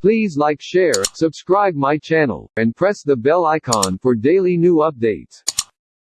Please like share, subscribe my channel, and press the bell icon for daily new updates.